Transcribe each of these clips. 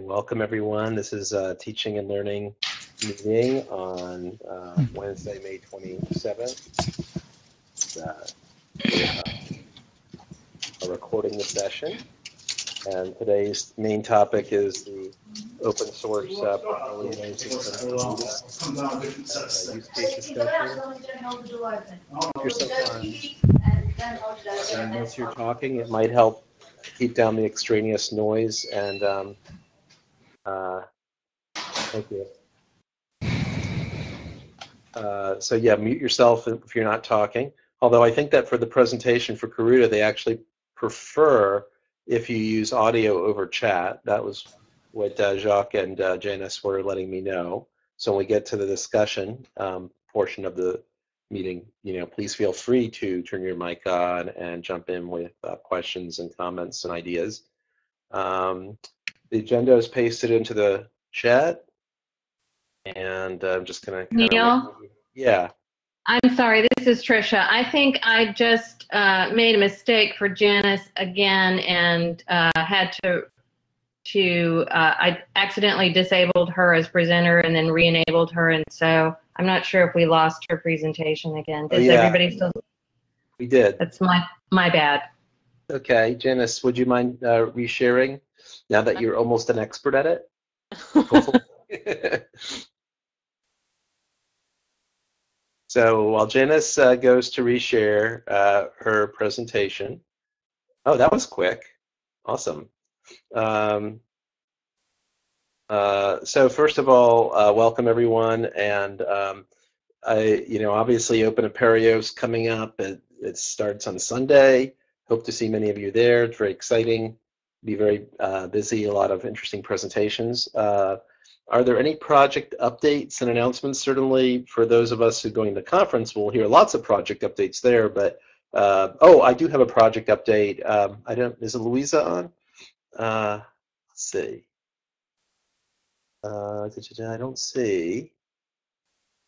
welcome everyone. This is a teaching and learning meeting on uh, Wednesday, May 27th. Uh, a recording the session. And today's main topic is the open source uh, portfolio system uh, use case discussion. If you're and once you're talking, it might help keep down the extraneous noise and um, uh, thank you. Uh, so yeah, mute yourself if you're not talking. Although I think that for the presentation for Karuta, they actually prefer if you use audio over chat. That was what uh, Jacques and uh, Janice were letting me know. So when we get to the discussion um, portion of the meeting, you know, please feel free to turn your mic on and jump in with uh, questions and comments and ideas. Um, the agenda is pasted into the chat, and I'm just gonna. Neil. Yeah. I'm sorry, this is Trisha. I think I just uh, made a mistake for Janice again and uh, had to to uh, I accidentally disabled her as presenter and then re-enabled her, and so I'm not sure if we lost her presentation again. Does oh, yeah. everybody still? We did. That's my my bad. Okay, Janice, would you mind uh, resharing now that you're almost an expert at it? So while Janice uh, goes to reshare uh, her presentation, oh, that was quick. Awesome. Um, uh, so first of all, uh, welcome everyone. And um, I, you know, obviously Open Apereo is coming up. It, it, starts on Sunday. Hope to see many of you there. It's very exciting. Be very uh, busy. A lot of interesting presentations. Uh, are there any project updates and announcements? Certainly, for those of us who are going to the conference, we'll hear lots of project updates there. But uh, oh, I do have a project update. Um, I don't. Is Louisa on? Uh, let's see. Uh, I don't see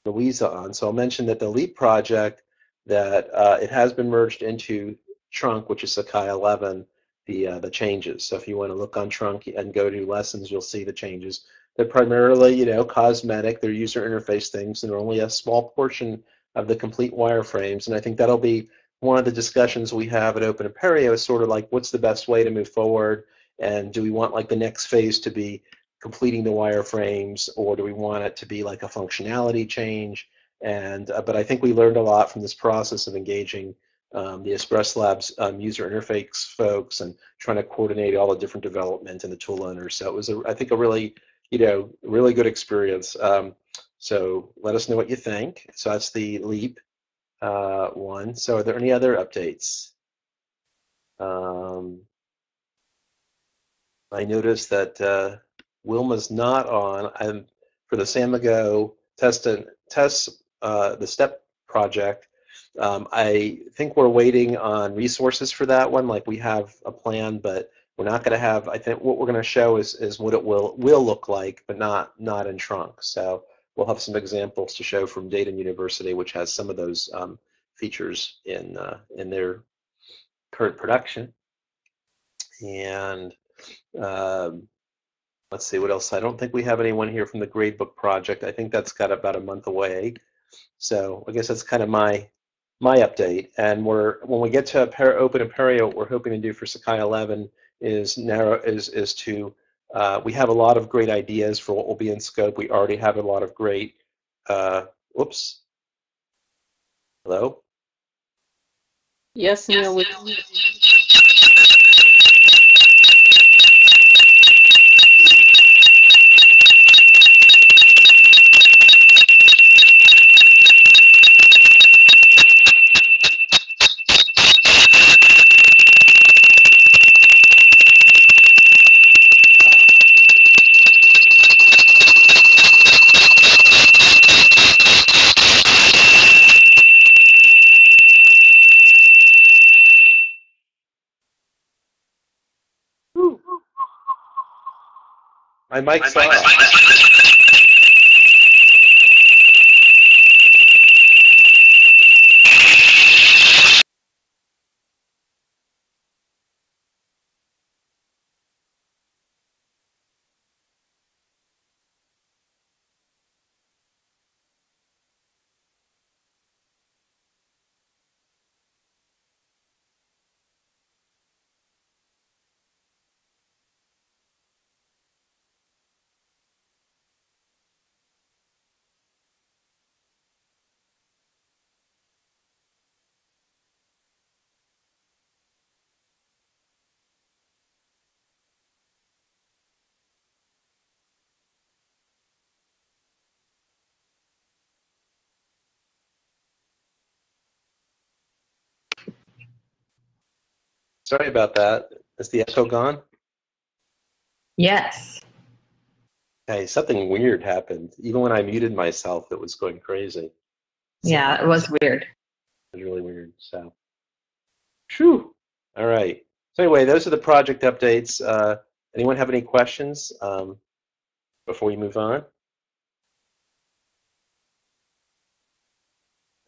Louisa on. So I'll mention that the LEAP project that uh, it has been merged into Trunk, which is Sakai 11, the uh, the changes. So if you want to look on Trunk and go to lessons, you'll see the changes. They're primarily, you know, cosmetic. They're user interface things, and they're only a small portion of the complete wireframes. And I think that'll be one of the discussions we have at Open Apereo is sort of like, what's the best way to move forward? And do we want like the next phase to be completing the wireframes, or do we want it to be like a functionality change? And uh, but I think we learned a lot from this process of engaging um, the Express Labs um, user interface folks and trying to coordinate all the different development and the tool owners. So it was, a, I think, a really you know, really good experience. Um, so let us know what you think. So that's the LEAP uh, one. So are there any other updates? Um, I noticed that uh, Wilma's not on. I'm for the Samigo test test uh, the STEP project. Um, I think we're waiting on resources for that one. Like we have a plan, but we're not going to have. I think what we're going to show is is what it will will look like, but not not in trunk. So we'll have some examples to show from Dayton University, which has some of those um, features in uh, in their current production. And um, let's see what else. I don't think we have anyone here from the gradebook project. I think that's got about a month away. So I guess that's kind of my my update. And we're when we get to Open Apereo, what we're hoping to do for Sakai 11 is narrow is is to uh, we have a lot of great ideas for what will be in scope. We already have a lot of great. Uh, whoops. Hello. Yes, Neil. Mic's My off. Sorry about that. Is the echo gone? Yes. Hey, something weird happened. Even when I muted myself, it was going crazy. Yeah, it was weird. It was really weird. So, Phew. All right. So anyway, those are the project updates. Uh, anyone have any questions um, before we move on?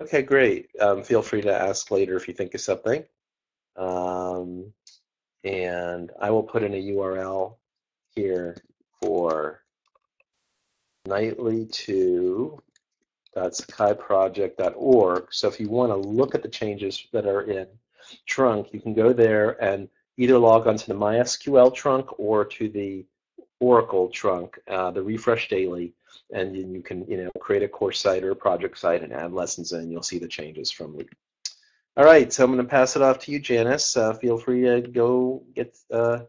Okay, great. Um, feel free to ask later if you think of something. Um, and I will put in a URL here for nightly2.sakaiproject.org. So if you want to look at the changes that are in trunk, you can go there and either log onto the MySQL trunk or to the Oracle trunk, uh, the refresh daily, and then you can you know create a course site or a project site and add lessons in. You'll see the changes from. All right, so I'm going to pass it off to you, Janice. Uh, feel free to go get uh,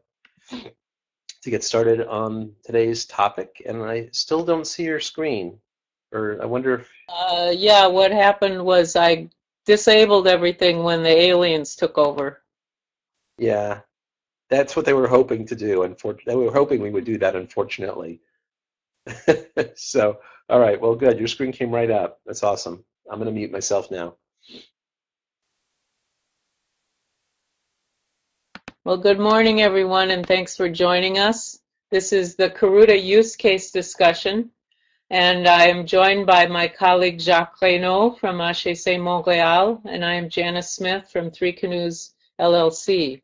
to get started on today's topic. And I still don't see your screen, or I wonder if. Uh, yeah, what happened was I disabled everything when the aliens took over. Yeah, that's what they were hoping to do. And they were hoping we would do that, unfortunately. so, all right, well, good. Your screen came right up. That's awesome. I'm going to mute myself now. Well, good morning, everyone, and thanks for joining us. This is the Karuta use case discussion, and I am joined by my colleague Jacques Raynauld from HEC Montréal, and I am Janice Smith from Three Canoes LLC.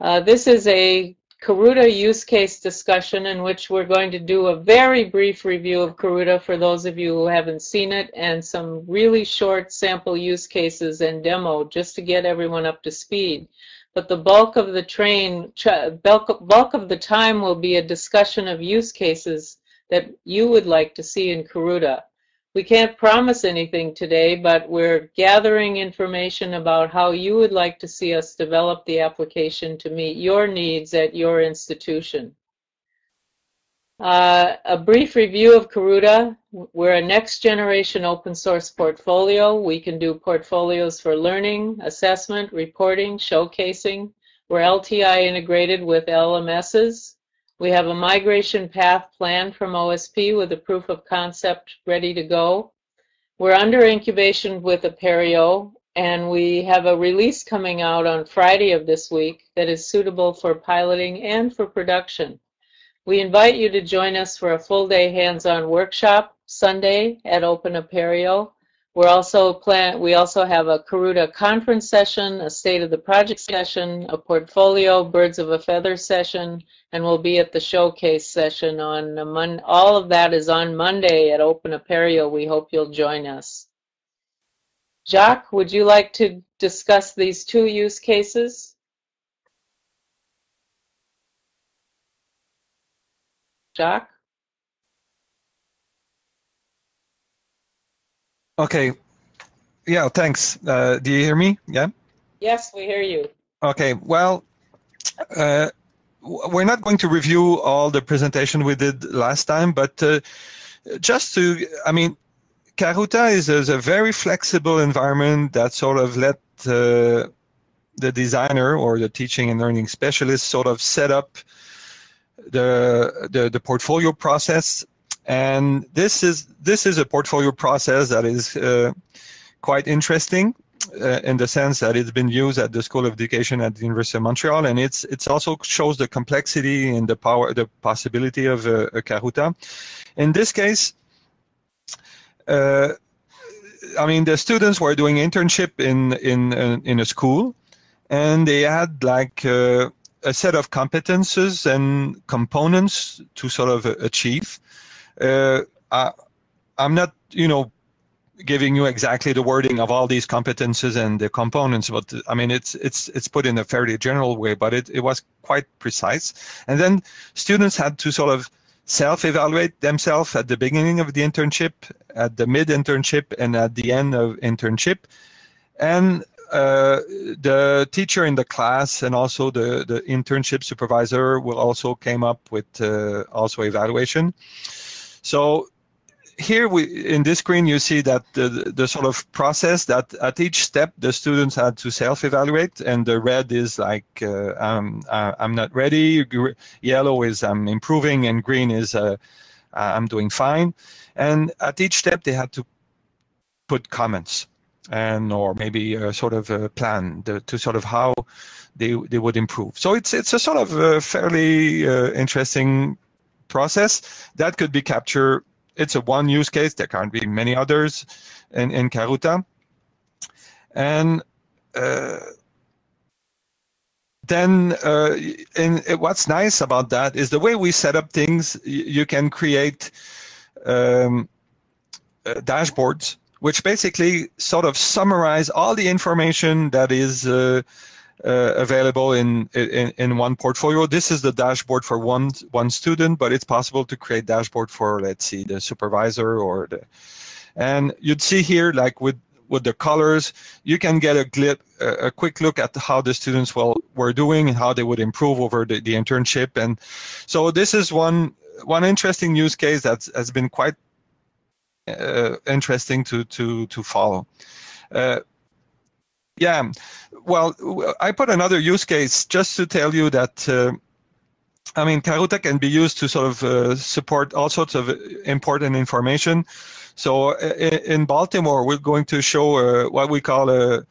Uh, this is a Karuta use case discussion in which we're going to do a very brief review of Karuta for those of you who haven't seen it and some really short sample use cases and demo just to get everyone up to speed. But the bulk of the train, bulk, of the time will be a discussion of use cases that you would like to see in Karuta. We can't promise anything today, but we're gathering information about how you would like to see us develop the application to meet your needs at your institution. Uh, a brief review of Karuta. We're a next generation open source portfolio. We can do portfolios for learning, assessment, reporting, showcasing. We're LTI integrated with LMSs. We have a migration path planned from OSP with a proof of concept ready to go. We're under incubation with Apereo, and we have a release coming out on Friday of this week that is suitable for piloting and for production. We invite you to join us for a full day hands-on workshop Sunday at Open Apereo. We're also plan we also have a Karuta conference session, a state of the project session, a portfolio birds of a feather session, and we'll be at the showcase session on Mon all of that is on Monday at Open Apereo. We hope you'll join us. Jacques, would you like to discuss these two use cases? Jacques? Okay. Yeah, thanks. Uh, do you hear me? Yeah? Yes, we hear you. Okay. Well, uh, we're not going to review all the presentation we did last time, but uh, just to, I mean, Karuta is, is, a very flexible environment that sort of let uh, the designer or the teaching and learning specialist sort of set up the, the, the portfolio process and this is this is a portfolio process that is uh, quite interesting uh, in the sense that it's been used at the School of Education at the University of Montreal, and it's it's also shows the complexity and the power, the possibility of a, Karuta. In this case, uh, I mean, the students were doing internship in in in a school, and they had like uh, a set of competences and components to sort of achieve. Uh, I, I'm not, you know, giving you exactly the wording of all these competences and the components, but I mean, it's it's it's put in a fairly general way, but it, it was quite precise. And then students had to sort of self-evaluate themselves at the beginning of the internship, at the mid-internship, and at the end of internship. And uh, the teacher in the class and also the, the internship supervisor will also came up with uh, also evaluation. So here we in this screen you see that the, the sort of process that at each step the students had to self-evaluate and the red is like uh, I'm, uh, I'm not ready. Yellow is I'm improving and green is uh, I'm doing fine. And at each step they had to put comments and or maybe a sort of a plan the, to sort of how they they would improve. So it's it's a sort of a fairly uh, interesting process that could be captured it's a one use case. There can't be many others in, in Karuta. And uh, then uh, in, what's nice about that is the way we set up things, you can create um, uh, dashboards which basically sort of summarize all the information that is uh, available in, in, in one portfolio. This is the dashboard for one one student, but it's possible to create dashboard for let's see the supervisor or the and you'd see here like with with the colors, you can get a clip, a quick look at how the students well were doing and how they would improve over the, the internship. And so this is one one interesting use case that has been quite uh, interesting to to to follow. Uh, yeah, well, I put another use case just to tell you that. Uh, I mean, Karuta can be used to sort of uh, support all sorts of important information. So in, Baltimore, we're going to show uh, what we call a,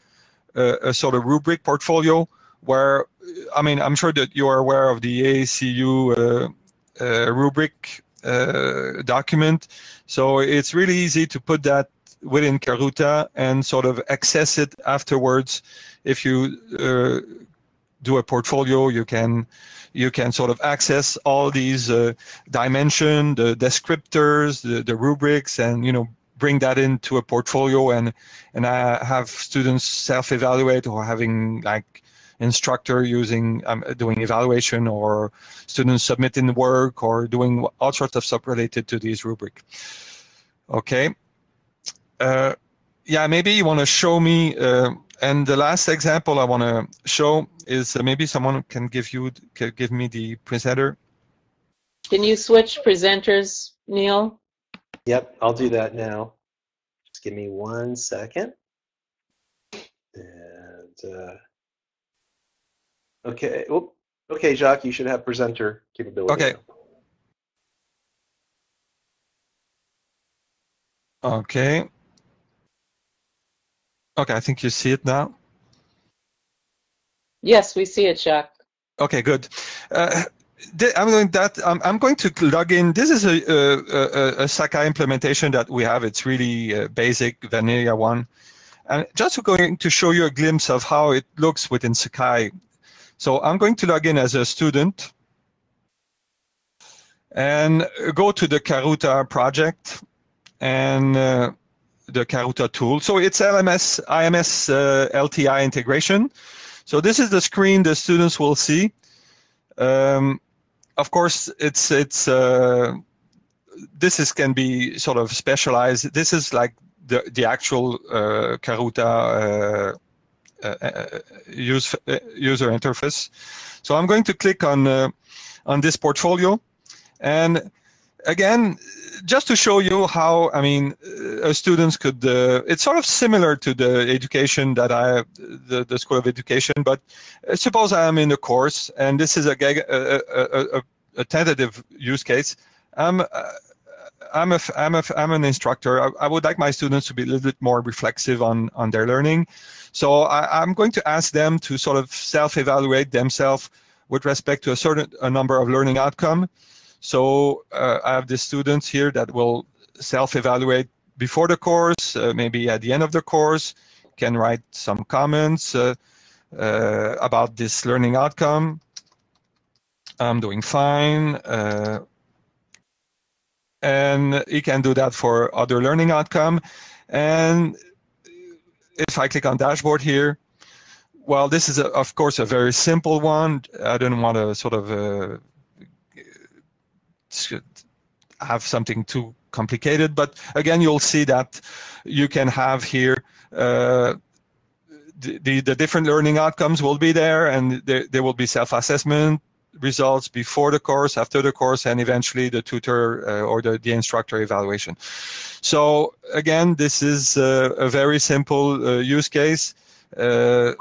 a, a, sort of rubric portfolio, where I mean, I'm sure that you are aware of the AACU uh, uh, rubric uh, document. So it's really easy to put that within Karuta and sort of access it afterwards. If you uh, do a portfolio, you can you can sort of access all these uh, dimension, the descriptors, the, the rubrics, and you know bring that into a portfolio and and I have students self-evaluate or having like instructor using um, doing evaluation or students submitting work or doing all sorts of stuff related to these rubric. Okay, uh, yeah, maybe you want to show me. Uh, and the last example I want to show is uh, maybe someone can give you can give me the presenter. Can you switch presenters, Neil? Yep, I'll do that now. Just give me one second. And uh, okay, Oop. okay, Jacques, you should have presenter capability. Okay. Okay. Okay, I think you see it now. Yes, we see it, Jacques. Okay, good. Uh, I'm going that I'm, I'm going to log in. This is a, a, a, Sakai implementation that we have. It's really uh, basic vanilla one, and just going to show you a glimpse of how it looks within Sakai. So I'm going to log in as a student and go to the Karuta project and uh, the Karuta tool. So it's LMS, IMS uh, LTI integration. So this is the screen the students will see. Um, of course, it's it's uh, this is can be sort of specialized. This is like the the actual uh, Karuta uh, uh, use, uh, user interface. So I'm going to click on on this portfolio, and again, just to show you how, I mean, uh, students could, uh, it's sort of similar to the education that I, the, the School of Education, but uh, suppose I am in a course and this is a, a, a, a tentative use case. I'm, uh, I'm, a, I'm, a, I'm an instructor. I, I, would like my students to be a little bit more reflexive on, on their learning. So I, I'm going to ask them to sort of self-evaluate themselves with respect to a certain a number of learning outcome. So uh, I have the students here that will self-evaluate before the course, uh, maybe at the end of the course, can write some comments uh, uh about this learning outcome. I'm doing fine. Uh, and he can do that for other learning outcome. And if I click on dashboard here, well, this is, a, of course, a very simple one. I don't want to sort of uh, have something too complicated. But again, you'll see that you can have here uh, the, the, the different learning outcomes will be there, and there, there will be self-assessment, results before the course, after the course, and eventually the tutor uh, or the, the instructor evaluation. So again, this is a very simple uh, use case. Uh,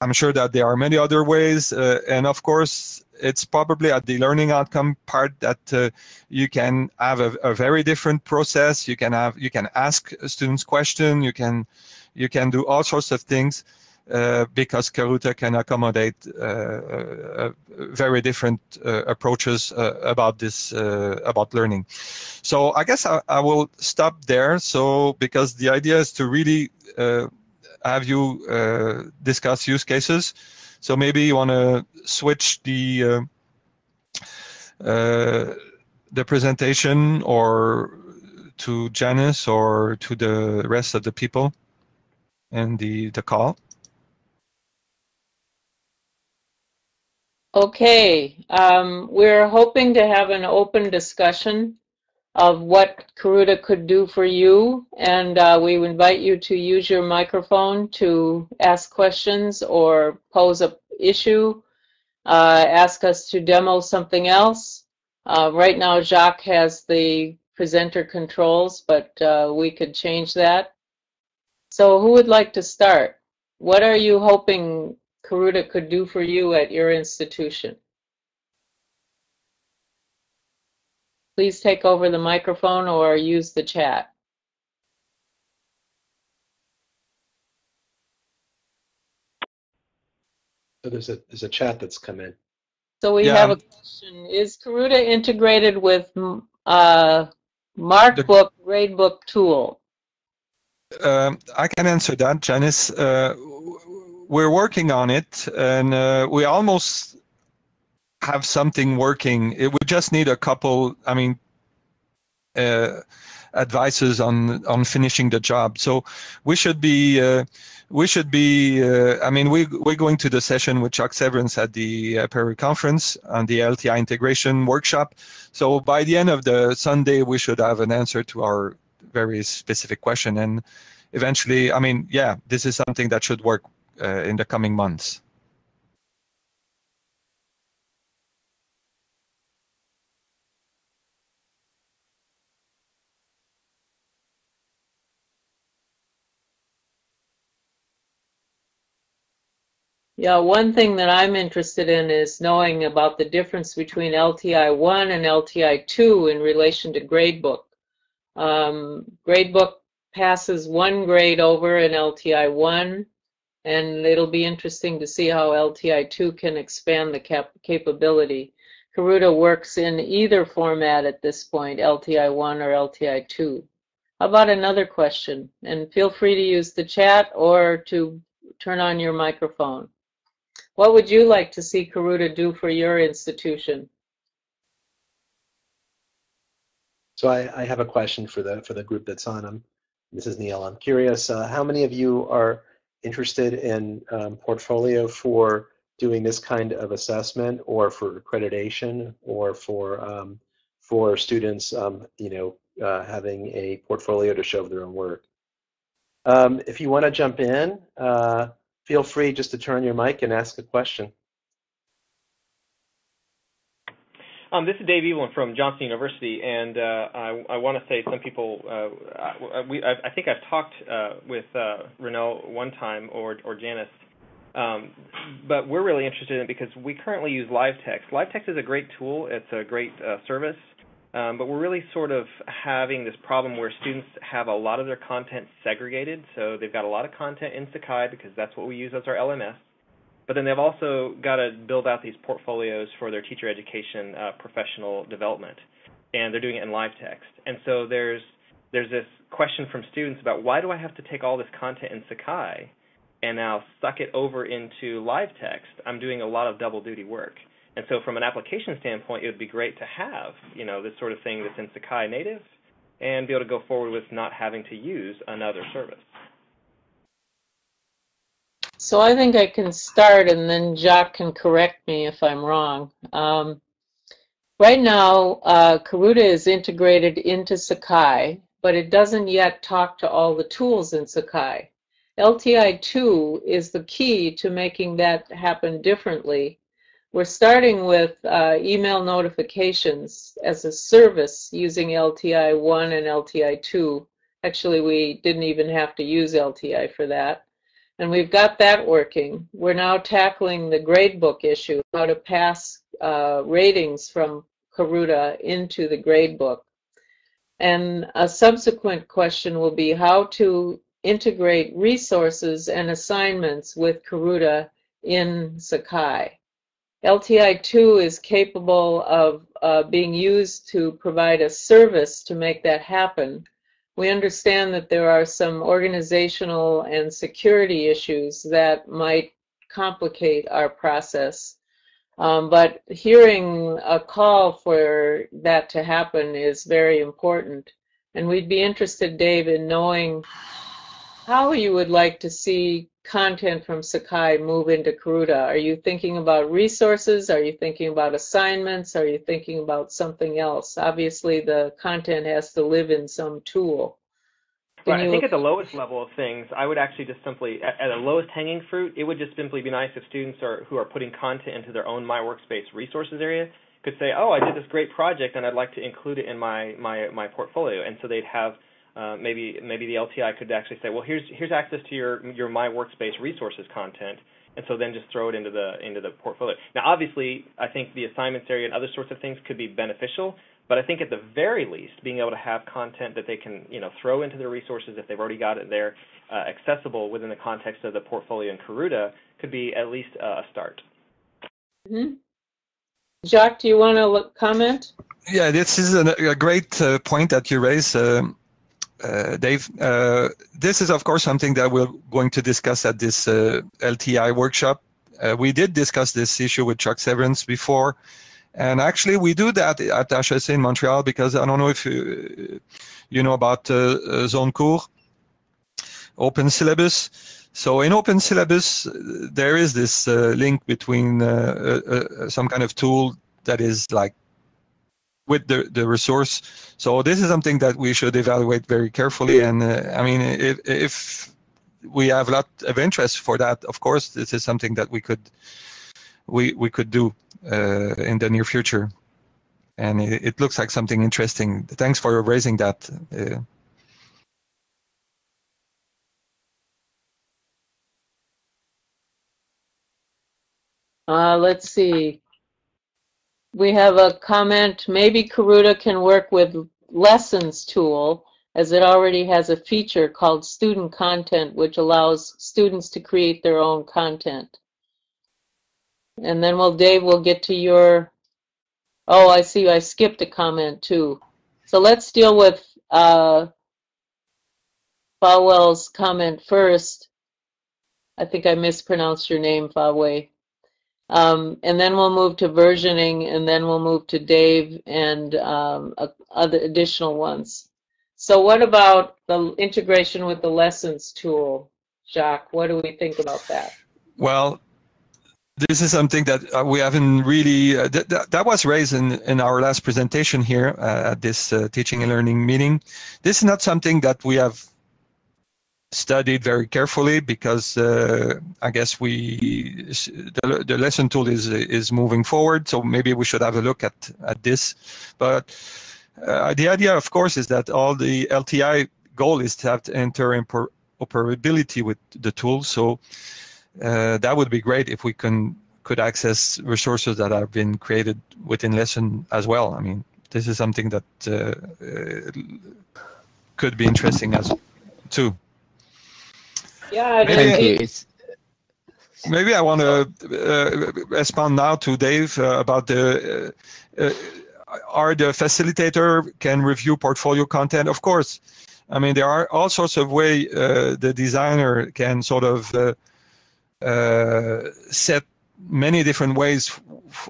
I'm sure that there are many other ways, uh, and of course, it's probably at the learning outcome part that uh, you can have a, a, very different process. You can have you can ask students question. You can you can do all sorts of things uh, because Karuta can accommodate uh, uh, very different approaches about this about learning. So I guess I, I, will stop there. So because the idea is to really have you discuss use cases. So maybe you want to switch the the presentation or to Janice or to the rest of the people and the, the call. Okay, um, we're hoping to have an open discussion of what Karuta could do for you, and uh, we invite you to use your microphone to ask questions or pose a issue, uh, ask us to demo something else. Uh, right now, Jacques has the presenter controls, but uh, we could change that. So who would like to start? What are you hoping Karuta could do for you at your institution. Please take over the microphone or use the chat. So there's a there's a chat that's come in. So we yeah. have a question: Is Karuta integrated with uh, MarkBook Gradebook tool? Um, I can answer that, Janice. Uh, we're working on it, and uh, we almost have something working. It would just need a couple. I mean, uh, advices on on finishing the job. So we should be. Uh, we should be, uh, I mean, we, we're going to the session with Chuck Severance at the uh, Apereo conference on the LTI integration workshop. So by the end of the Sunday, we should have an answer to our very specific question. And eventually, I mean, yeah, this is something that should work uh, in the coming months? Yeah, one thing that I'm interested in is knowing about the difference between LTI 1 and LTI 2 in relation to gradebook. Um, gradebook passes one grade over in LTI 1 and it'll be interesting to see how LTI2 can expand the cap capability. Karuta works in either format at this point, LTI1 or LTI2. How about another question? And feel free to use the chat or to turn on your microphone. What would you like to see Karuta do for your institution? So I, I have a question for the for the group that's on. I'm, this is Neil. I'm curious, uh, how many of you are interested in um, portfolio for doing this kind of assessment or for accreditation or for um, for students, um, you know, uh, having a portfolio to show their own work. Um, if you want to jump in, uh, feel free just to turn your mic and ask a question. Um, this is Dave Evelyn from Johnson University, and uh, I, I want to say some people. Uh, we, I, I, think I've talked uh, with uh, one time or or Janice, um, but we're really interested in it because we currently use LiveText. LiveText is a great tool. It's a great uh, service, um, but we're really sort of having this problem where students have a lot of their content segregated. So they've got a lot of content in Sakai because that's what we use as our LMS but then they've also got to build out these portfolios for their teacher education uh, professional development, and they're doing it in LiveText. And so there's there's this question from students about why do I have to take all this content in Sakai and now suck it over into LiveText? I'm doing a lot of double duty work. And so from an application standpoint, it would be great to have you know this sort of thing that's in Sakai native and be able to go forward with not having to use another service. So I think I can start and then Jacques can correct me if I'm wrong. Um, right now, uh, Karuta is integrated into Sakai, but it doesn't yet talk to all the tools in Sakai. LTI2 is the key to making that happen differently. We're starting with uh, email notifications as a service using LTI 1 and LTI 2. Actually, we didn't even have to use LTI for that. And we've got that working. We're now tackling the gradebook issue, how to pass uh, ratings from Karuta into the gradebook. And a subsequent question will be how to integrate resources and assignments with Karuta in Sakai. LTI2 is capable of uh, being used to provide a service to make that happen. We understand that there are some organizational and security issues that might complicate our process. Um, but hearing a call for that to happen is very important. And we'd be interested, Dave, in knowing how you would like to see content from Sakai move into Karuta? Are you thinking about resources? Are you thinking about assignments? Are you thinking about something else? Obviously, the content has to live in some tool. Can right. I think at the lowest level of things, I would actually just simply, at, at the lowest hanging fruit, it would just simply be nice if students are who are putting content into their own My Workspace resources area could say, "Oh, I did this great project, and I'd like to include it in my my my portfolio," and so they'd have uh, maybe maybe the LTI could actually say, well, here's here's access to your your My Workspace resources content, and so then just throw it into the into the portfolio. Now, obviously, I think the assignments area and other sorts of things could be beneficial, but I think at the very least, being able to have content that they can you know throw into their resources if they've already got it there, uh, accessible within the context of the portfolio in Karuta, could be at least uh, a start. Mm-hmm. Jacques, do you want to comment? Yeah, this is a, a great uh, point that you raise. Um, uh, Dave, uh, this is of course something that we're going to discuss at this uh, LTI workshop. Uh, we did discuss this issue with Chuck Severance before, and actually we do that at HEC in Montreal because I don't know if you, you know about uh, Zone Cours, open syllabus. So in open syllabus, there is this link between some kind of tool that is like with the, the resource. So this is something that we should evaluate very carefully. And uh, I mean, if, if we have a lot of interest for that, of course, this is something that we could we we could do uh, in the near future. And it, it, looks like something interesting. Thanks for raising that. Uh, uh, let's see we have a comment, maybe Karuta can work with lessons tool as it already has a feature called student content which allows students to create their own content. And then well Dave we'll get to your oh I see I skipped a comment too. So let's deal with uh, Falwell's comment first. I think I mispronounced your name, Faway. Um, and then we'll move to versioning, and then we'll move to Dave and um, other additional ones. So what about the integration with the lessons tool, Jacques? What do we think about that? Well, this is something that uh, we haven't really, uh, th th that was raised in, in our last presentation here uh, at this uh, teaching and learning meeting. This is not something that we have studied very carefully because uh, I guess we the, the lesson tool is is moving forward. So maybe we should have a look at at this. But uh, the idea, of course, is that all the LTI goal is to have to interoperability with the tool. So uh, that would be great if we can could access resources that have been created within lesson as well. I mean, this is something that uh, uh, could be interesting as too. Yeah, maybe, maybe I want to uh, respond now to Dave uh, about the uh, uh, are the facilitator can review portfolio content. Of course, I mean there are all sorts of way uh, the designer can sort of uh, set many different ways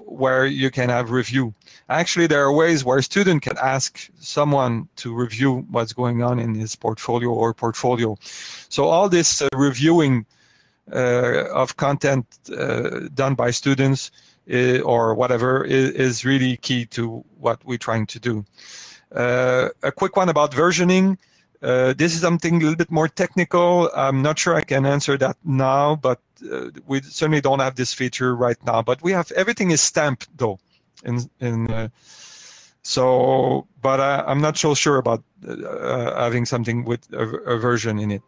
where you can have review. Actually, there are ways where a student can ask someone to review what's going on in his portfolio or portfolio. So all this uh, reviewing uh, of content uh, done by students uh, or whatever is, is, really key to what we're trying to do. Uh, a quick one about versioning. Uh, this is something a little bit more technical. I'm not sure I can answer that now, but uh, we certainly don't have this feature right now. But we have everything is stamped though, in in. Uh, so, but I, am not so sure about uh, having something with a, a, version in it.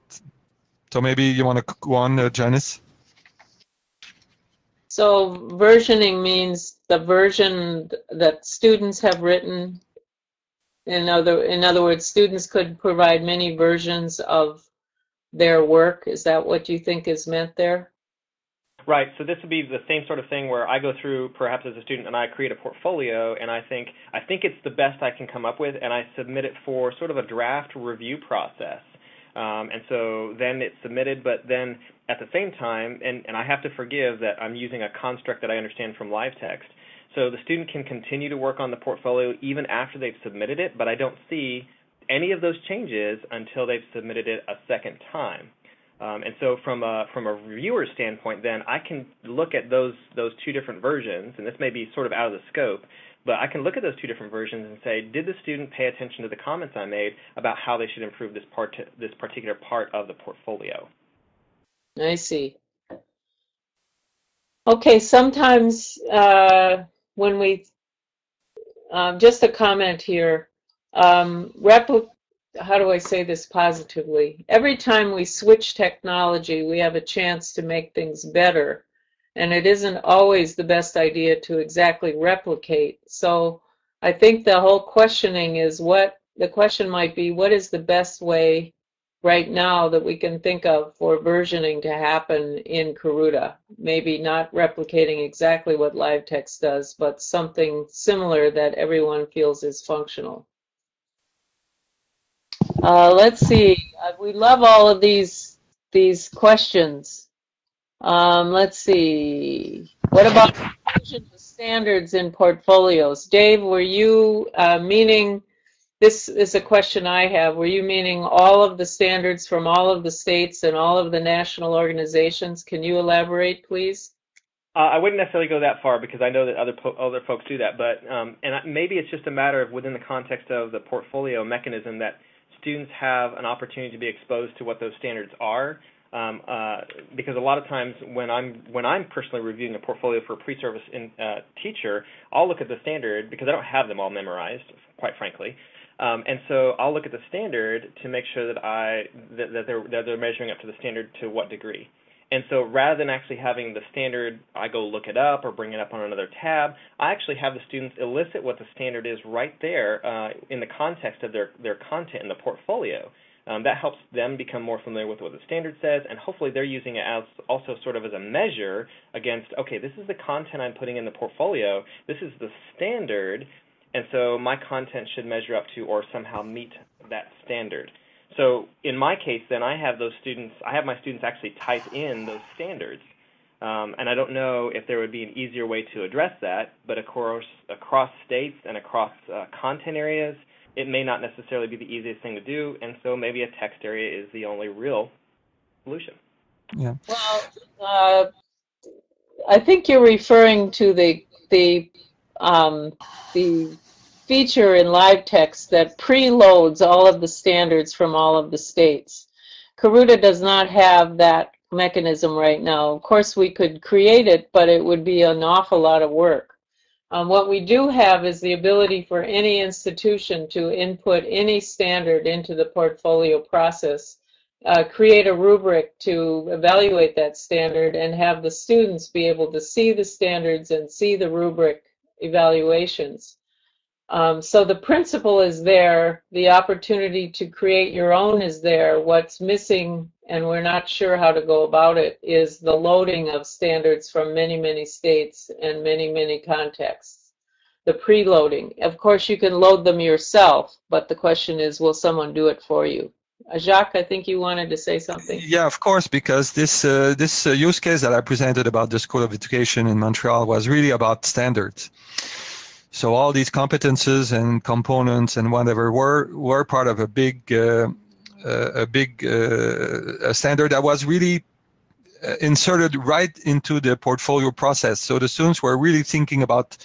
So maybe you want to go on, uh, Janice. So versioning means the version that students have written in other, in other words, students could provide many versions of their work. Is that what you think is meant there? Right. So this would be the same sort of thing where I go through, perhaps as a student, and I create a portfolio, and I think I think it's the best I can come up with, and I submit it for sort of a draft review process. Um, and so then it's submitted, but then at the same time, and, and I have to forgive that I'm using a construct that I understand from LiveText. So the student can continue to work on the portfolio even after they've submitted it, but I don't see any of those changes until they've submitted it a second time. Um, and so from a from a reviewer standpoint, then I can look at those those two different versions, and this may be sort of out of the scope, but I can look at those two different versions and say, did the student pay attention to the comments I made about how they should improve this part this particular part of the portfolio? I see. Okay, sometimes uh, when we, um, just a comment here, um, how do I say this positively? Every time we switch technology, we have a chance to make things better. And it isn't always the best idea to exactly replicate. So I think the whole questioning is what the question might be what is the best way right now that we can think of for versioning to happen in Karuta. Maybe not replicating exactly what LiveText does, but something similar that everyone feels is functional. Uh, let's see. Uh, we love all of these these questions. Um, let's see. What about standards in portfolios? Dave, were you uh, meaning this is a question I have. Were you meaning all of the standards from all of the states and all of the national organizations? Can you elaborate, please? Uh, I wouldn't necessarily go that far because I know that other po- other folks do that, but um, and maybe it's just a matter of within the context of the portfolio mechanism that students have an opportunity to be exposed to what those standards are. Um, uh, because a lot of times when I'm when I'm personally reviewing a portfolio for a pre-service in, uh, teacher, I'll look at the standard because I don't have them all memorized, quite frankly. Um, and so I'll look at the standard to make sure that I that, that they're that they're measuring up to the standard to what degree. And so rather than actually having the standard, I go look it up or bring it up on another tab, I actually have the students elicit what the standard is right there uh, in the context of their, their content in the portfolio. Um, that helps them become more familiar with what the standard says, and hopefully they're using it as also sort of as a measure against, okay, this is the content I'm putting in the portfolio, this is the standard, and so my content should measure up to or somehow meet that standard. So in my case, then I have those students, I have my students actually type in those standards. Um, and I don't know if there would be an easier way to address that, but of course, across states and across uh, content areas, it may not necessarily be the easiest thing to do, and so maybe a text area is the only real solution. Yeah. Well, uh, I think you're referring to the the um, the feature in LiveText that preloads all of the standards from all of the states. Karuta does not have that mechanism right now. Of course, we could create it, but it would be an awful lot of work. Um, what we do have is the ability for any institution to input any standard into the portfolio process, uh, create a rubric to evaluate that standard, and have the students be able to see the standards and see the rubric evaluations. Um, so the principle is there, the opportunity to create your own is there. What's missing, and we're not sure how to go about it, is the loading of standards from many, many states and many, many contexts. The preloading. Of course, you can load them yourself, but the question is, will someone do it for you? Jacques, I think you wanted to say something. Yeah, of course, because this uh, this uh, use case that I presented about the School of Education in Montreal was really about standards. So all these competences and components and whatever were were part of a big uh, uh a big uh, a standard that was really uh, inserted right into the portfolio process. So the students were really thinking about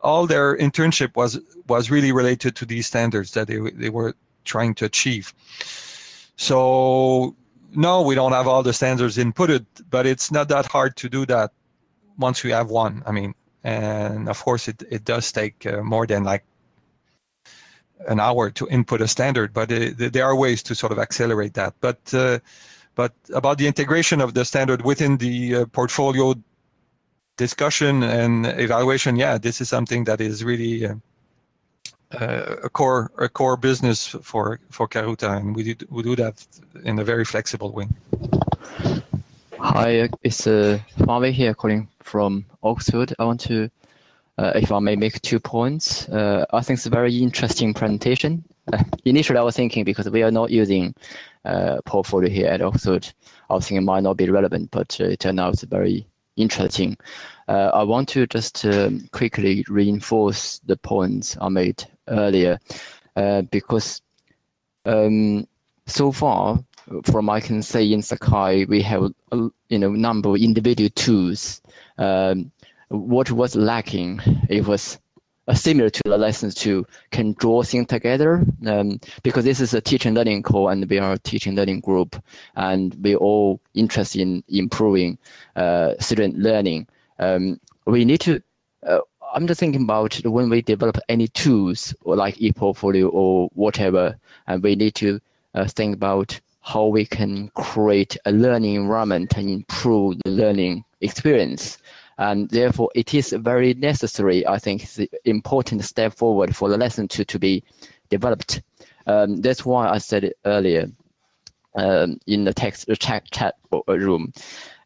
all their internship was was really related to these standards that they they were trying to achieve. So no, we don't have all the standards inputted, but it's not that hard to do that once we have one. I mean, and of course it, it does take uh, more than like an hour to input a standard, but it, there are ways to sort of accelerate that. But uh, but about the integration of the standard within the uh, portfolio discussion and evaluation, yeah, this is something that is really uh, uh, a core a core business for for Karuta, and we do, we do that in a very flexible way. Hi, it's uh, Fawei here calling from Oxford. I want to, uh, if I may make two points. Uh, I think it's a very interesting presentation. Uh, initially, I was thinking because we are not using uh, portfolio here at Oxford, I was thinking it might not be relevant, but uh, it turned out very interesting. Uh, I want to just um, quickly reinforce the points I made earlier, uh, because um, so far, from I can say in Sakai, we have a you know number of individual tools. Um, what was lacking? It was similar to the lessons tool can draw things together um, because this is a teaching learning core and we are a teaching learning group and we all interested in improving uh, student learning. Um, we need to uh, I'm just thinking about when we develop any tools or like ePortfolio or whatever, and we need to uh, think about how we can create a learning environment and improve the learning experience. And therefore, it is very necessary, I think, an important step forward for the lesson to, to be developed. Um, that's why I said it earlier um, in the text chat, chat room.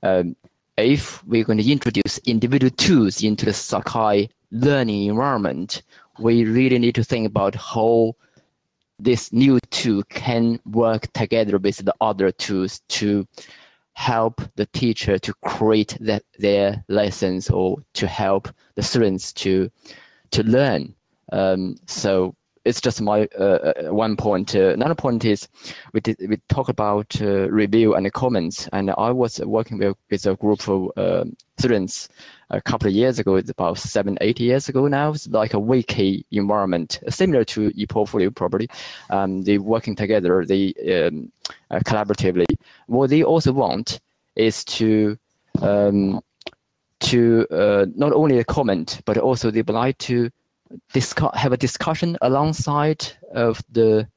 Um, if we're going to introduce individual tools into the Sakai learning environment, we really need to think about how this new tool can work together with the other tools to help the teacher to create that, their lessons or to help the students to to learn. Um, so it's just my uh, uh, one point. Uh, another point is we did, we talk about uh, review and comments, and I was working with, with a group of uh, students a couple of years ago. It's about seven, eight years ago now. It's like a wiki environment, similar to ePortfolio probably. Um, they working together, they um, uh, collaboratively. What they also want is to um, to not only comment, but also they would like to discuss, have a discussion alongside of the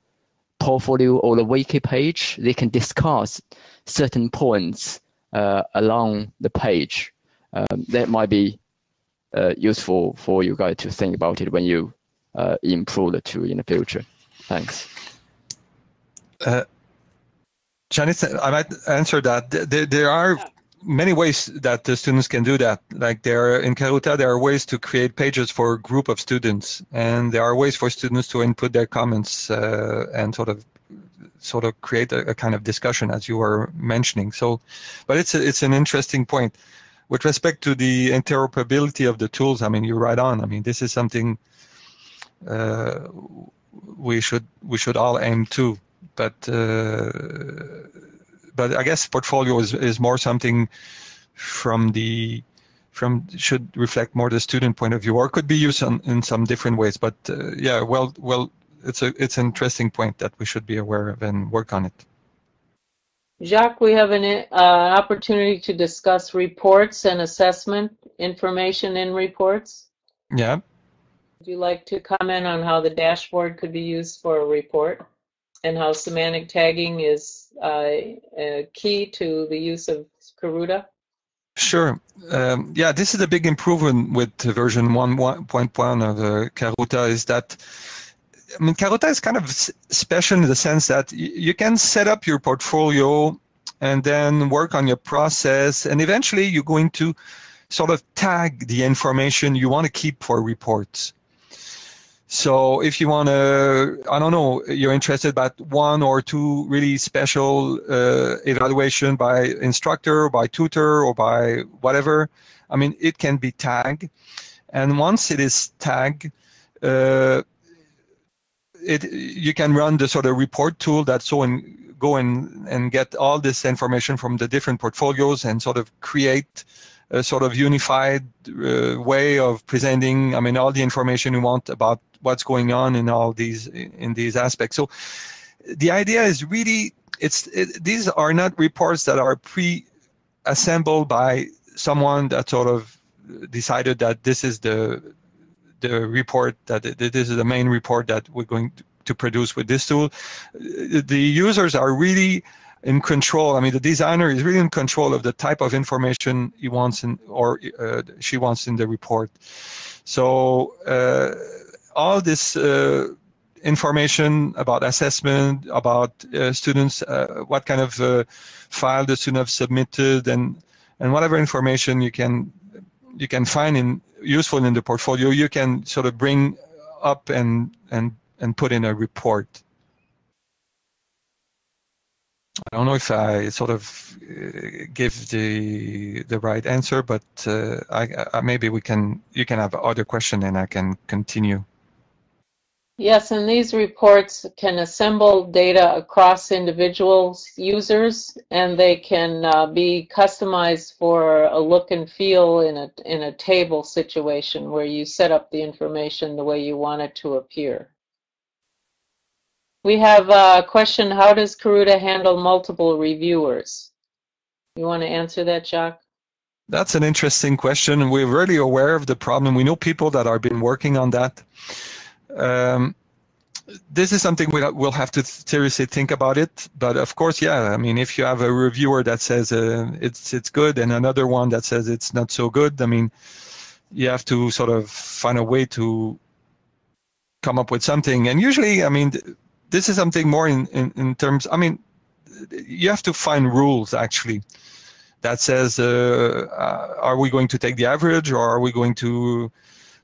portfolio or the wiki page. They can discuss certain points uh, along the page. Um, that might be uh, useful for you guys to think about it when you uh, improve the tool in the future. Thanks. Uh, Janice, I might answer that. There, there are many ways that the students can do that. Like there in Karuta, there are ways to create pages for a group of students, and there are ways for students to input their comments uh, and sort of sort of create a, a, kind of discussion as you were mentioning. So, but it's a, it's an interesting point. With respect to the interoperability of the tools, I mean, you're right on. I mean, this is something uh, we should we should all aim to, but. Uh, but I guess portfolio is, is more something from the from should reflect more the student point of view, or could be used on, in some different ways. But uh, yeah, well, well, it's a it's an interesting point that we should be aware of and work on it. Jacques, we have an uh, opportunity to discuss reports and assessment information in reports. Yeah. Would you like to comment on how the dashboard could be used for a report? And how semantic tagging is uh, key to the use of Karuta? Sure. Um, yeah, this is a big improvement with version 1.1 of uh, Karuta is that I mean, Karuta is kind of special in the sense that you can set up your portfolio and then work on your process, and eventually you're going to sort of tag the information you want to keep for reports. So if you want to, I don't know, you're interested about one or two really special uh, evaluation by instructor, or by tutor, or by whatever, I mean, it can be tagged. And once it is tagged, uh, it you can run the sort of report tool that so and go and, and get all this information from the different portfolios and sort of create a sort of unified uh, way of presenting, I mean, all the information you want about what's going on in all these in these aspects. So the idea is really it's it, these are not reports that are pre-assembled by someone that sort of decided that this is the the report that this is the main report that we're going to produce with this tool. The users are really in control. I mean, the designer is really in control of the type of information he wants in or uh, she wants in the report. So uh, all this uh, information about assessment, about uh, students, uh, what kind of file the student have submitted, and and whatever information you can you can find in useful in the portfolio, you can sort of bring up and and and put in a report. I don't know if I sort of give the the right answer, but uh, I, I, maybe we can you can have other question and I can continue. Yes, and these reports can assemble data across individuals, users, and they can uh, be customized for a look and feel in a in a table situation where you set up the information the way you want it to appear. We have a question, how does Karuta handle multiple reviewers? You want to answer that, Jacques? That's an interesting question. We're really aware of the problem. We know people that have been working on that. Um, this is something we'll have to seriously think about it. But of course, yeah, I mean, if you have a reviewer that says uh, it's it's good and another one that says it's not so good, I mean, you have to sort of find a way to come up with something. And usually, I mean, this is something more in, in, in terms, I mean, you have to find rules actually that says, uh, uh, are we going to take the average or are we going to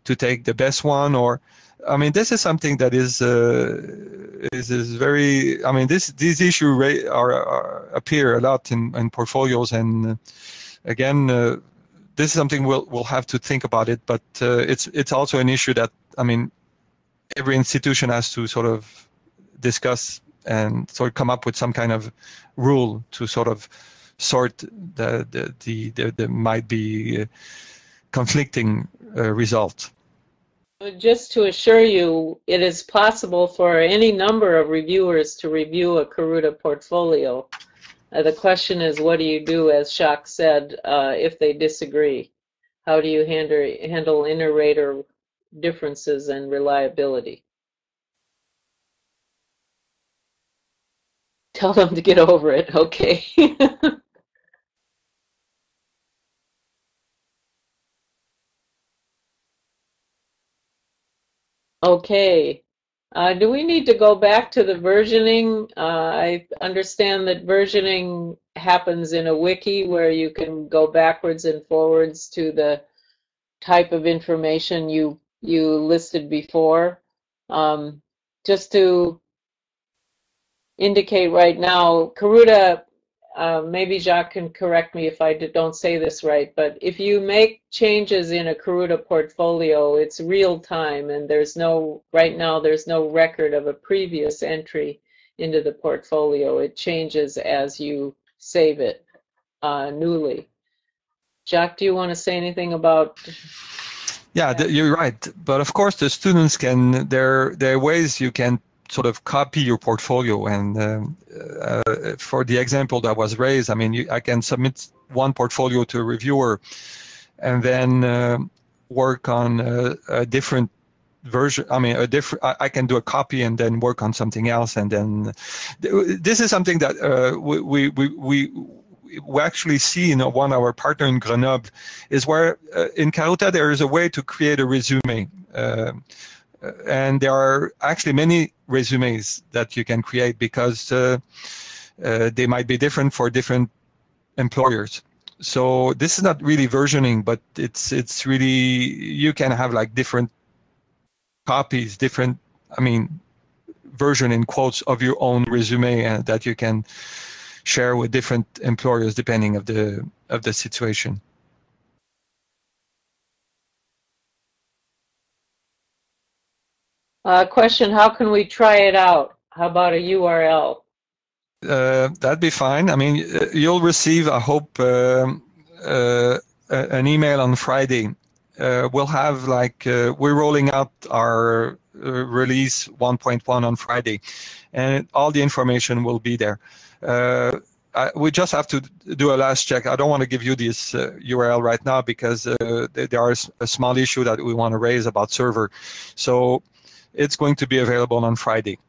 to take the best one? Or, I mean, this is something that is uh, is, is very. I mean, this these issues are, are, appear a lot in, in portfolios, and uh, again, uh, this is something we'll we'll have to think about it. But uh, it's it's also an issue that I mean, every institution has to sort of discuss and sort of come up with some kind of rule to sort of sort the the the, the, the might be uh, conflicting uh, results. Just to assure you, it is possible for any number of reviewers to review a Karuta portfolio. Uh, the question is, what do you do, as Jacques said, uh, if they disagree? How do you handle, handle inter-rater differences and reliability? Tell them to get over it. Okay. okay. Uh, do we need to go back to the versioning? Uh, I understand that versioning happens in a wiki where you can go backwards and forwards to the type of information you you listed before. Um, just to indicate right now, Karuta, uh, maybe Jacques can correct me if I don't say this right, but if you make changes in a Karuta portfolio, it's real time and there's no, right now, there's no record of a previous entry into the portfolio. It changes as you save it uh, newly. Jacques, do you want to say anything about yeah, you're right. But of course, the students can. There, there are ways you can sort of copy your portfolio. And um, uh, for the example that was raised, I mean, you, I can submit one portfolio to a reviewer and then uh, work on a, a, different version. I mean, a different. I, I, can do a copy and then work on something else. And then this is something that uh, we, we, we, we actually see in one of our partner in Grenoble is where uh, in Karuta there is a way to create a resume. Uh, and there are actually many resumes that you can create because uh, uh, they might be different for different employers. So this is not really versioning, but it's it's really you can have like different copies, different I mean version in quotes of your own resume uh, that you can share with different employers depending of the of the situation. Uh, question, how can we try it out? How about a URL? Uh, that'd be fine. I mean, uh, you'll receive, I hope, um, uh, an email on Friday. Uh, we'll have like, uh, we're rolling out our release 1.1 on Friday, and all the information will be there. I, we just have to do a last check. I don't want to give you this uh, URL right now because uh, there is a small issue that we want to raise about server. So it's going to be available on Friday,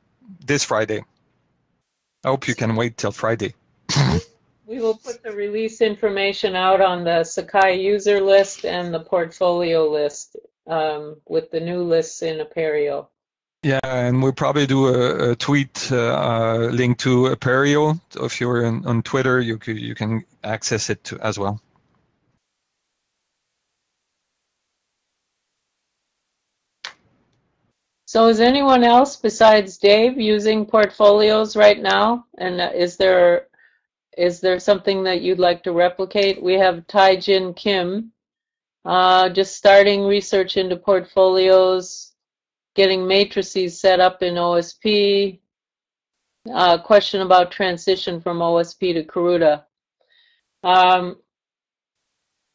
this Friday. I hope you can wait till Friday. we will put the release information out on the Sakai user list and the portfolio list um, with the new lists in Apereo. Yeah, and we'll probably do a, a tweet uh, uh, link to Apereo. If you're in, on Twitter, you can, you can access it to, as well. So is anyone else besides Dave using portfolios right now? And uh, is there is there something that you'd like to replicate? We have Tai Jin Kim, uh, just starting research into portfolios, getting matrices set up in OSP. Uh, question about transition from OSP to Karuta. Um,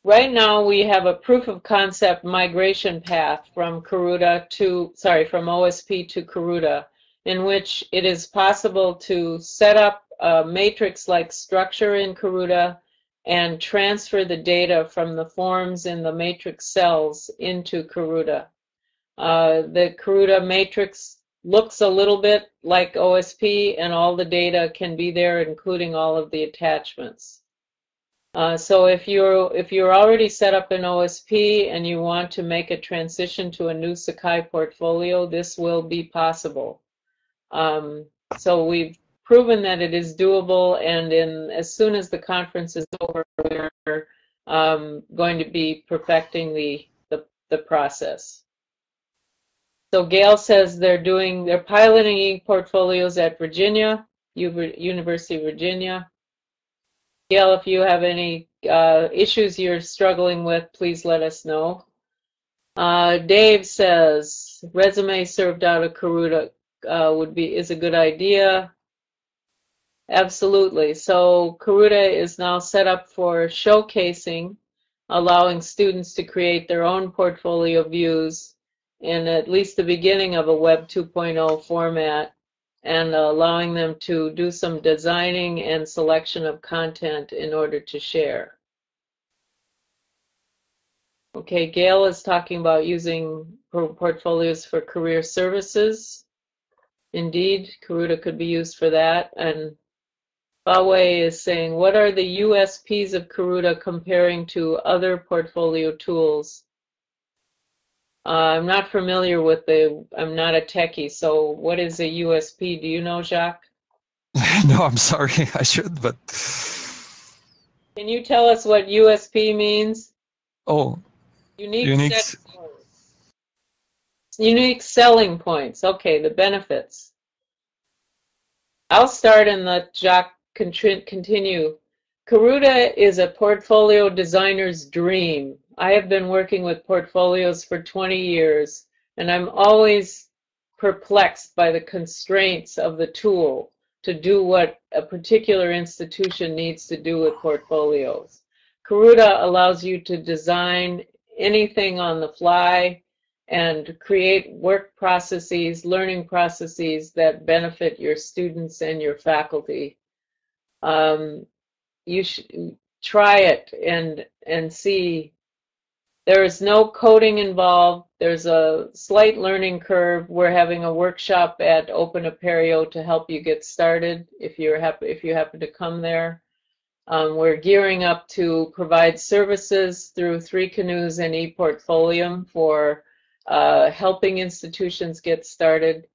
Right now, we have a proof of concept migration path from Karuta to, sorry, from OSP to Karuta, in which it is possible to set up a matrix-like structure in Karuta and transfer the data from the forms in the matrix cells into Karuta. Uh, the Karuta matrix looks a little bit like OSP and all the data can be there, including all of the attachments. Uh, so if you're if you're already set up in OSP and you want to make a transition to a new Sakai portfolio, this will be possible. Um, so we've proven that it is doable, and in as soon as the conference is over, we're um, going to be perfecting the, the the process. So Gail says they're doing they're piloting portfolios at Virginia, University of Virginia. Gail, if you have any uh, issues you're struggling with, please let us know. Uh, Dave says resume served out of Karuta uh, would be is a good idea. Absolutely. So Karuta is now set up for showcasing, allowing students to create their own portfolio views in at least the beginning of a Web 2.0 format and allowing them to do some designing and selection of content in order to share. Okay, Gail is talking about using portfolios for career services. Indeed, Karuta could be used for that. And Fawei is saying, what are the USPs of Karuta comparing to other portfolio tools? Uh, I'm not familiar with the, I'm not a techie, so what is a USP? Do you know, Jacques? no, I'm sorry, I should, but. Can you tell us what USP means? Oh, unique, unique. Unique selling points. Okay, the benefits. I'll start and let Jacques continue. Karuta is a portfolio designer's dream. I have been working with portfolios for 20 years, and I'm always perplexed by the constraints of the tool to do what a particular institution needs to do with portfolios. Karuta allows you to design anything on the fly and create work processes, learning processes that benefit your students and your faculty. Um, you should try it and and see there is no coding involved. There's a slight learning curve. We're having a workshop at Open Apereo to help you get started if you're happy if you happen to come there. Um, we're gearing up to provide services through Three Canoes and ePortfolium for uh, helping institutions get started.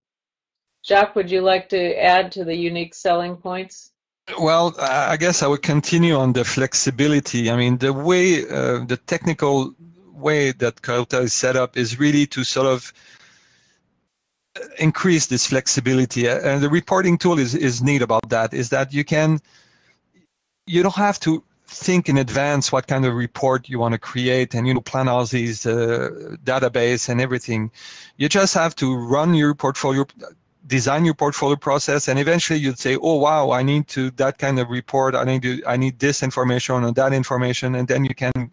Jacques, would you like to add to the unique selling points? Well, I guess I would continue on the flexibility. I mean, the way uh, the technical way that Karuta is set up is really to sort of increase this flexibility. And the reporting tool is, is neat about that, is that you can, you don't have to think in advance what kind of report you want to create and you know plan all these uh, database and everything you just have to run your portfolio design your portfolio process and eventually you'd say oh wow i need to that kind of report i need to i need this information or that information and then you can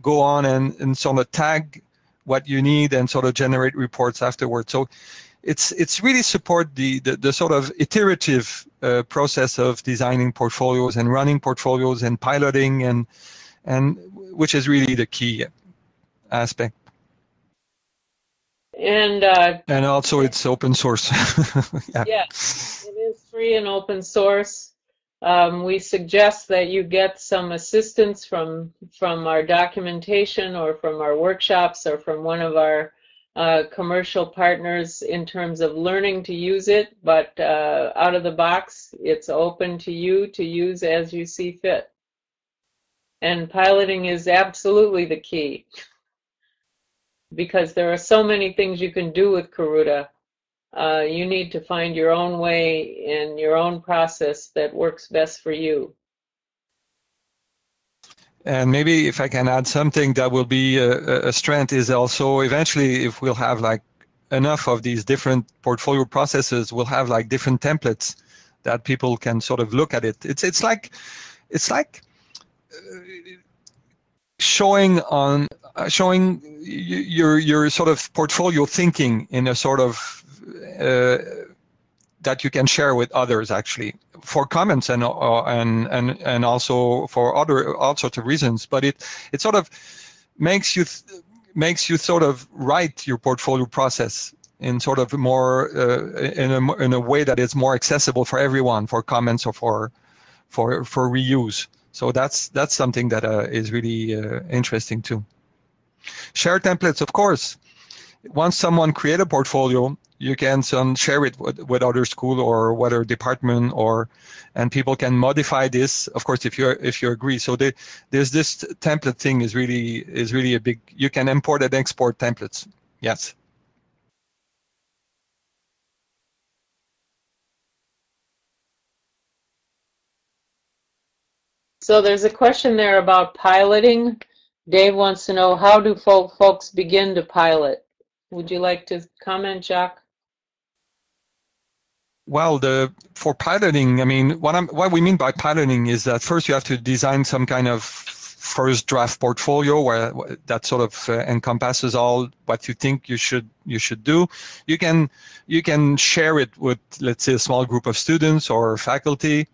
go on and, and sort of tag what you need and sort of generate reports afterwards. So it's it's really support the the, the sort of iterative uh, process of designing portfolios and running portfolios and piloting and and which is really the key aspect. And uh, and also it's open source. yeah. yeah, it is free and open source. Um, we suggest that you get some assistance from from our documentation or from our workshops or from one of our uh, commercial partners in terms of learning to use it, but uh, out of the box, it's open to you to use as you see fit. And piloting is absolutely the key because there are so many things you can do with Karuta uh, you need to find your own way and your own process that works best for you. And maybe if I can add something that will be a, a strength is also eventually if we'll have like enough of these different portfolio processes, we'll have like different templates that people can sort of look at it. It's it's like it's like uh, showing on uh, showing your your sort of portfolio thinking in a sort of that you can share with others actually for comments and uh, and and and also for other all sorts of reasons. But it it sort of makes you makes you sort of write your portfolio process in sort of more uh, in a in a way that is more accessible for everyone for comments or for for for reuse. So that's that's something that uh, is really uh, interesting too. Share templates of course. Once someone create a portfolio you can some share it with, with other school or whether department or and people can modify this of course if you if you agree. So the, there's this template thing is really is really a big you can import and export templates. Yes. So there's a question there about piloting. Dave wants to know how do folks begin to pilot? Would you like to comment jacques well, the for piloting, I mean, what I'm what we mean by piloting is that first you have to design some kind of first draft portfolio where that sort of uh, encompasses all what you think you should you should do. You can you can share it with let's say a small group of students or faculty.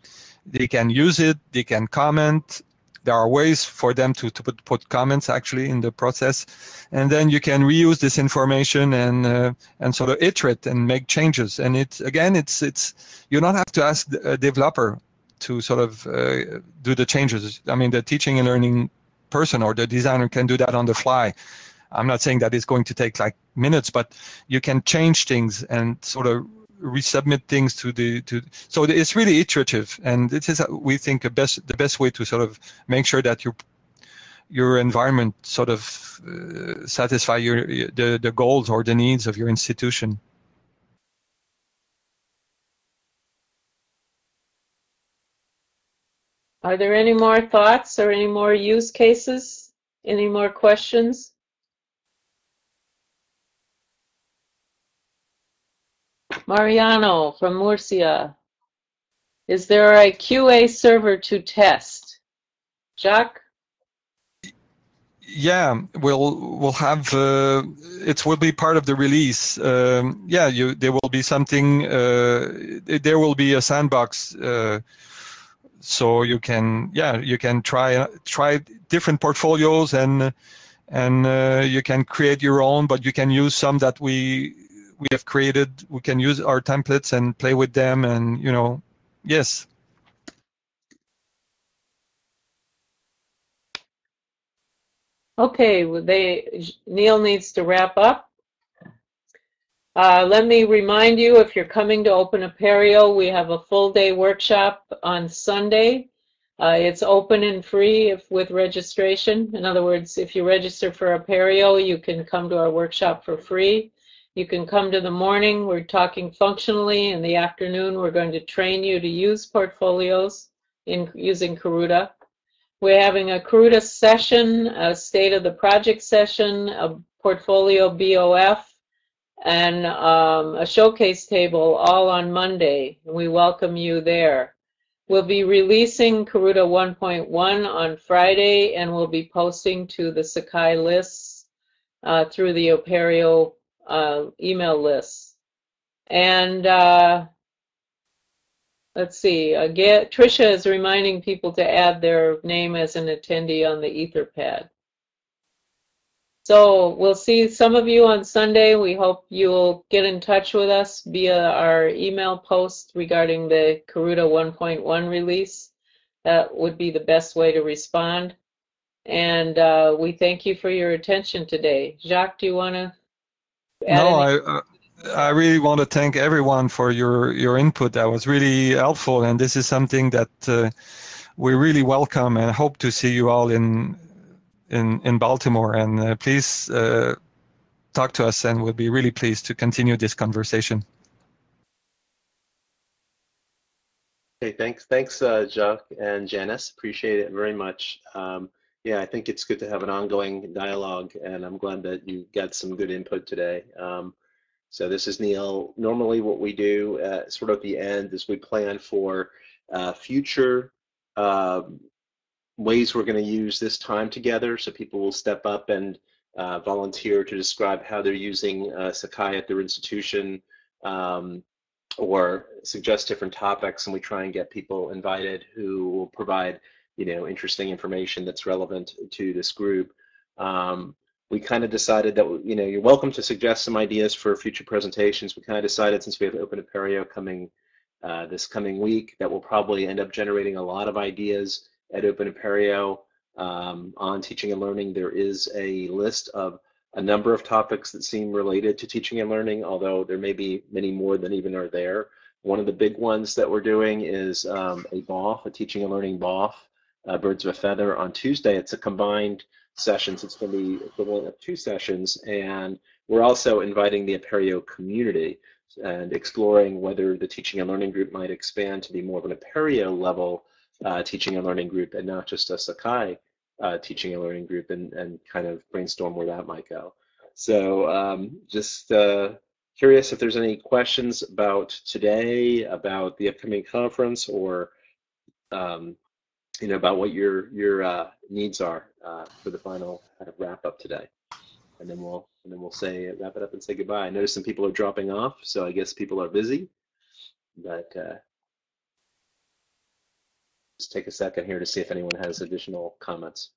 They can use it. They can comment there are ways for them to, to put, put comments actually in the process. And then you can reuse this information and uh, and sort of iterate and make changes. And it again it's it's you don't have to ask a developer to sort of uh, do the changes. I mean the teaching and learning person or the designer can do that on the fly. I'm not saying that it's going to take like minutes but you can change things and sort of resubmit things to the to so it's really iterative and it is we think the best the best way to sort of make sure that your your environment sort of uh, satisfy your the, the goals or the needs of your institution. Are there any more thoughts or any more use cases? Any more questions Mariano from Murcia. Is there a QA server to test? Jacques? Yeah, we'll we'll have uh, it will be part of the release. Um, yeah, you there will be something. Uh, there will be a sandbox, uh, so you can yeah you can try try different portfolios and and uh, you can create your own, but you can use some that we we have created we can use our templates and play with them and you know yes okay they neil needs to wrap up uh, let me remind you if you're coming to open apereo we have a full day workshop on sunday uh, it's open and free if, with registration. In other words, if you register for Apereo, you can come to our workshop for free. You can come to the morning, we're talking functionally. In the afternoon, we're going to train you to use portfolios in using Karuta. We're having a Karuta session, a state of the project session, a portfolio BOF, and um, a showcase table all on Monday. We welcome you there. We'll be releasing Karuta 1.1 on Friday and we'll be posting to the Sakai lists uh, through the Apereo uh, email lists. And uh, let's see, again, Tricia is reminding people to add their name as an attendee on the Etherpad. So we'll see some of you on Sunday. We hope you'll get in touch with us via our email post regarding the Karuta 1.1 release. That would be the best way to respond. And uh, we thank you for your attention today. Jacques, do you want to? No, I, uh, I really want to thank everyone for your, your input. That was really helpful, and this is something that uh, we really welcome and hope to see you all in in in Baltimore. And uh, please uh, talk to us, and we'll be really pleased to continue this conversation. Okay, thanks, thanks, uh, Jacques and Janice. Appreciate it very much. Um, yeah, I think it's good to have an ongoing dialogue, and I'm glad that you got some good input today. Um, so this is Neil. Normally, what we do, uh, sort of at the end, is we plan for uh, future um, ways we're going to use this time together. So people will step up and uh, volunteer to describe how they're using uh, Sakai at their institution um, or suggest different topics. And we try and get people invited who will provide, you know, interesting information that's relevant to this group. Um, we kind of decided that, you know, you're welcome to suggest some ideas for future presentations. We kind of decided since we have Open Apereo coming uh, this coming week that we'll probably end up generating a lot of ideas at Open Apereo um, on teaching and learning. There is a list of a number of topics that seem related to teaching and learning, although there may be many more than even are there. One of the big ones that we're doing is um, a BOF, a teaching and learning BOF, uh, Birds of a Feather, on Tuesday. It's a combined session, so it's going to be equivalent of two sessions, and we're also inviting the Apereo community and exploring whether the teaching and learning group might expand to be more of an Apereo level uh, teaching and learning group and not just a Sakai uh, teaching and learning group and, and kind of brainstorm where that might go. So um, just uh, curious if there's any questions about today, about the upcoming conference, or um, you know about what your your uh, needs are uh, for the final kind of wrap up today, and then we'll and then we'll say wrap it up and say goodbye. I notice some people are dropping off, so I guess people are busy, but uh, just take a second here to see if anyone has additional comments.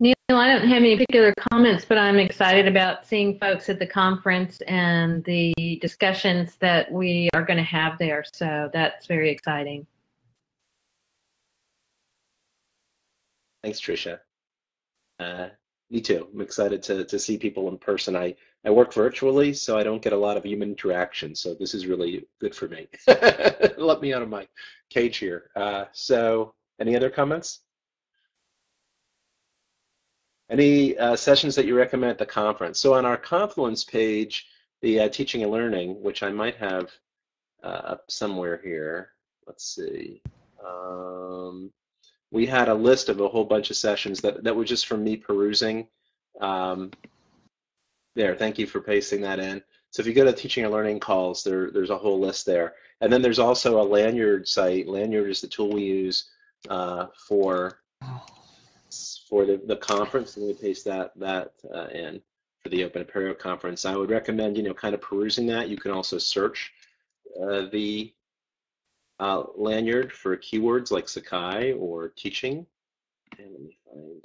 Neil, I don't have any particular comments, but I'm excited about seeing folks at the conference and the discussions that we are going to have there. So that's very exciting. Thanks, Tricia. Uh, me too. I'm excited to, to see people in person. I, I work virtually, so I don't get a lot of human interaction. So this is really good for me. Let me out of my cage here. Uh, so any other comments? Any uh, sessions that you recommend at the conference? So on our Confluence page, the uh, teaching and learning, which I might have uh, up somewhere here. Let's see. Um, we had a list of a whole bunch of sessions that, that were just from me perusing. Um, there, thank you for pasting that in. So if you go to teaching and learning calls, there, there's a whole list there. And then there's also a Lanyrd site. Lanyrd is the tool we use uh, for for the, the conference. Let me paste that that uh, in for the Open Apereo conference. I would recommend, you know, kind of perusing that. You can also search uh, the uh, Lanyrd for keywords like Sakai or teaching. And let me find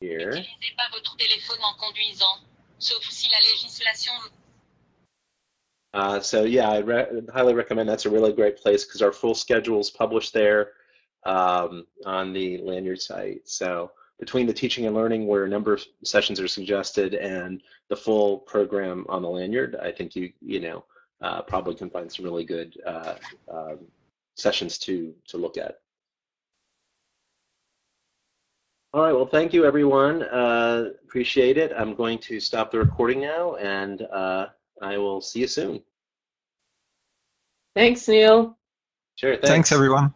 here. N'utilisez pas votre téléphone en conduisant, sauf si la législation. Uh, so yeah, I re highly recommend. That's a really great place because our full schedule is published there um, on the Lanyrd site. So between the teaching and learning, where a number of sessions are suggested, and the full program on the Lanyrd, I think you you know uh, probably can find some really good uh, um, sessions to to look at. All right, well, thank you, everyone. Uh, appreciate it. I'm going to stop the recording now, and uh, I will see you soon. Thanks, Neil. Sure, thanks. Thanks, everyone.